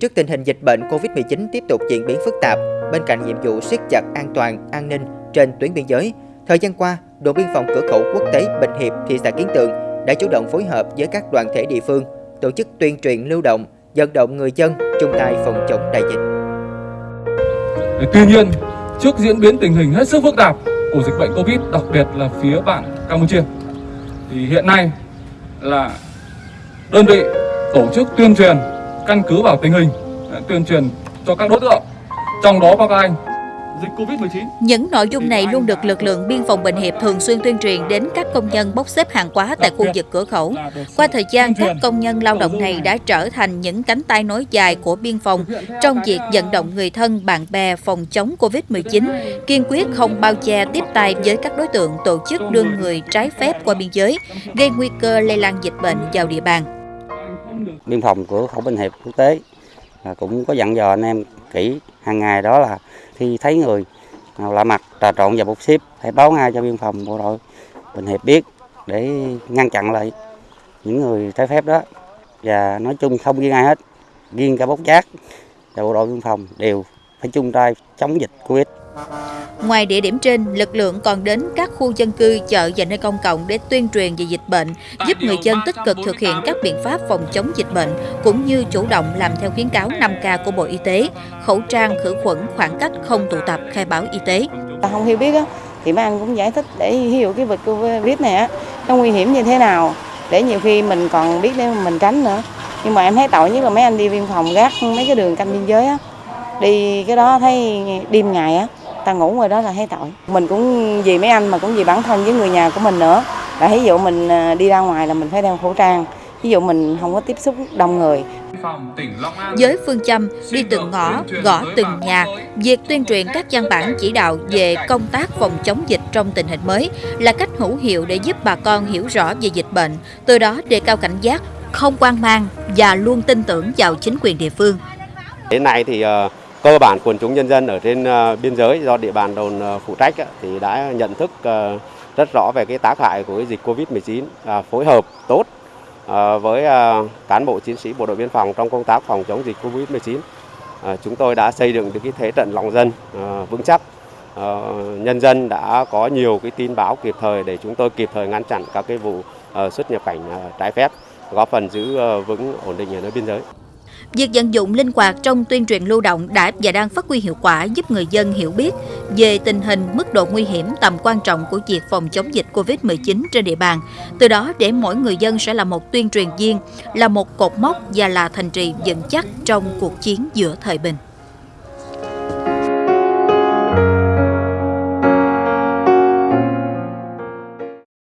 Trước tình hình dịch bệnh COVID-19 tiếp tục diễn biến phức tạp, bên cạnh nhiệm vụ siết chặt an toàn, an ninh trên tuyến biên giới, thời gian qua, đồn biên phòng cửa khẩu quốc tế Bình Hiệp, thị xã Kiến Tường đã chủ động phối hợp với các đoàn thể địa phương tổ chức tuyên truyền lưu động, vận động người dân chung tay phòng chống đại dịch. Tuy nhiên, trước diễn biến tình hình hết sức phức tạp của dịch bệnh Covid, đặc biệt là phía bạn Campuchia, thì hiện nay là đơn vị tổ chức tuyên truyền căn cứ vào tình hình tuyên truyền cho các đối tượng trong đó có các anh dịch Covid-19. Những nội dung này luôn được lực lượng biên phòng Bình Hiệp thường xuyên tuyên truyền đến các công nhân bốc xếp hàng hóa tại khu vực cửa khẩu. Qua thời gian, các công nhân lao động này đã trở thành những cánh tay nối dài của biên phòng trong việc vận động người thân, bạn bè phòng chống Covid-19, kiên quyết không bao che tiếp tay với các đối tượng tổ chức đưa người trái phép qua biên giới, gây nguy cơ lây lan dịch bệnh vào địa bàn. Biên phòng cửa khẩu Bình Hiệp quốc tế. Cũng có dặn dò anh em kỹ hàng ngày đó là khi thấy người nào lạ mặt, trà trộn vào bút xếp hãy báo ngay cho biên phòng bộ đội Bình Hiệp biết để ngăn chặn lại những người trái phép đó. Và nói chung không riêng ai hết riêng cả bốc giác và bộ đội biên phòng đều phải chung tay chống dịch Covid. Ngoài địa điểm trên, lực lượng còn đến các khu dân cư, chợ và nơi công cộng để tuyên truyền về dịch bệnh, giúp người dân tích cực thực hiện các biện pháp phòng chống dịch bệnh, cũng như chủ động làm theo khuyến cáo 5K của Bộ Y tế, khẩu trang, khử khuẩn, khoảng cách, không tụ tập, khai báo y tế. Không hiểu biết thì mấy anh cũng giải thích để hiểu cái vật Covid này á, nó nguy hiểm như thế nào, để nhiều khi mình còn biết để mình tránh nữa. Nhưng mà em thấy tội nhất là mấy anh đi biên phòng gác mấy cái đường canh biên giới á, đi cái đó thấy đêm ngày á ta ngủ ngoài đó là thấy tội. Mình cũng vì mấy anh mà cũng vì bản thân với người nhà của mình nữa. Là ví dụ mình đi ra ngoài là mình phải đeo khẩu trang. Ví dụ mình không có tiếp xúc đông người. Với phương châm đi từng ngõ, gõ từng nhà, việc tuyên truyền các văn bản chỉ đạo về công tác phòng chống dịch trong tình hình mới là cách hữu hiệu để giúp bà con hiểu rõ về dịch bệnh, từ đó đề cao cảnh giác, không quan mang và luôn tin tưởng vào chính quyền địa phương. Đến nay thì uh, cơ bản quần chúng nhân dân ở trên ờ, biên giới do địa bàn đồn ờ, phụ trách thì đã nhận thức ờ, rất rõ về cái tác hại của cái dịch Covid-19, à, phối hợp tốt với cán bộ chiến sĩ bộ đội biên phòng trong công tác phòng chống dịch Covid-19. Chúng tôi đã xây dựng được cái thế trận lòng dân vững chắc. Nhân dân đã có nhiều cái tin báo kịp thời để chúng tôi kịp thời ngăn chặn các cái vụ xuất nhập cảnh trái phép, góp phần giữ vững ổn định ở nơi biên giới. Việc vận dụng linh hoạt trong tuyên truyền lưu động đã và đang phát huy hiệu quả giúp người dân hiểu biết về tình hình, mức độ nguy hiểm, tầm quan trọng của việc phòng chống dịch COVID-19 trên địa bàn. Từ đó để mỗi người dân sẽ là một tuyên truyền viên, là một cột mốc và là thành trì vững chắc trong cuộc chiến giữa thời bình.